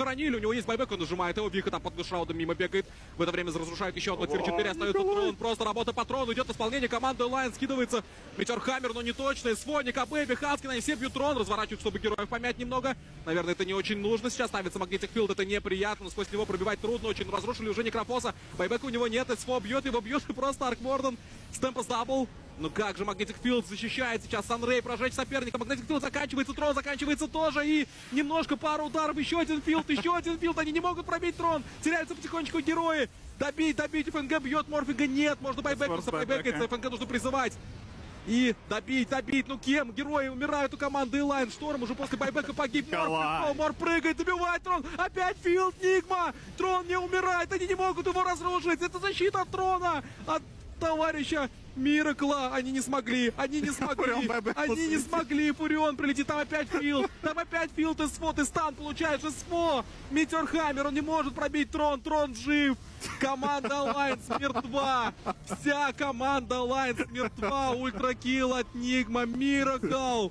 хоронили, у него есть байбек, он нажимает его, Вика там под шраудом мимо бегает. В это время разрушает еще одно тир 4, остается трон, просто работа по трону, идет исполнение команды Лайн, скидывается Метеор Хаммер, но не точно, Своник, АБ, Хаскин, они все бьют трон, разворачивают, чтобы героев помять немного. Наверное, это не очень нужно, сейчас ставится Магнитик Филд, это неприятно, но сквозь него пробивать трудно очень, разрушили уже Некрофоса, байбека у него нет, СФО бьет его, бьет и просто Аркморден, Стемпас дабл, ну как же Магнитик Филд защищает сейчас Санрей, прожечь соперника. Магнитик Филд заканчивается, трон заканчивается тоже. И немножко пару ударов, еще один филд, еще один филд. Они не могут пробить трон. Теряются потихонечку герои. Добить, добить. ФНГ бьет Морфинга. Нет, можно байбекаться, байбекаться. ФНГ нужно призывать. И добить, добить. Ну кем? Герои умирают у команды Элайн. Шторм уже после байбека погиб. Мор, Мор прыгает, добивает трон. Опять филд, Нигма. Трон не умирает. Они не могут его разрушить. Это защита от трона. От товарища Миракла. Они не смогли. Они не смогли. Они не смогли. Фурион прилетит. Там опять фил. Там опять фил. Ты смо. Ты стан получаешь. СМО. Метеор Хаммер. Он не может пробить трон. Трон жив. Команда Alliance мертва. Вся команда Alliance мертва. Ультракил от Нигма. Миракл.